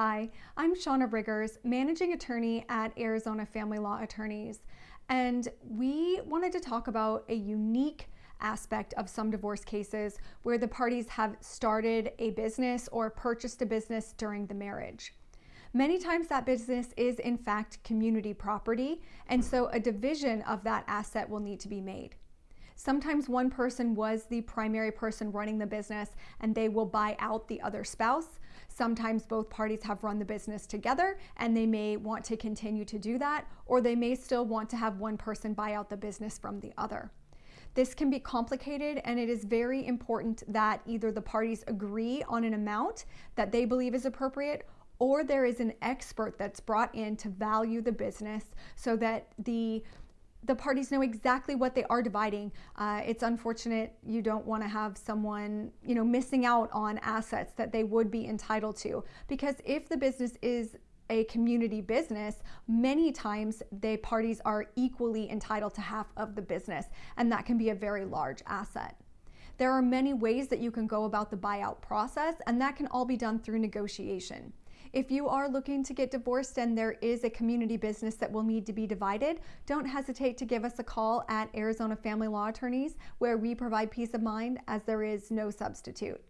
Hi, I'm Shauna Riggers, managing attorney at Arizona Family Law Attorneys, and we wanted to talk about a unique aspect of some divorce cases where the parties have started a business or purchased a business during the marriage. Many times that business is in fact community property, and so a division of that asset will need to be made. Sometimes one person was the primary person running the business and they will buy out the other spouse. Sometimes both parties have run the business together and they may want to continue to do that, or they may still want to have one person buy out the business from the other. This can be complicated and it is very important that either the parties agree on an amount that they believe is appropriate or there is an expert that's brought in to value the business so that the the parties know exactly what they are dividing. Uh, it's unfortunate you don't want to have someone, you know, missing out on assets that they would be entitled to. Because if the business is a community business, many times the parties are equally entitled to half of the business, and that can be a very large asset. There are many ways that you can go about the buyout process, and that can all be done through negotiation. If you are looking to get divorced and there is a community business that will need to be divided, don't hesitate to give us a call at Arizona Family Law Attorneys where we provide peace of mind as there is no substitute.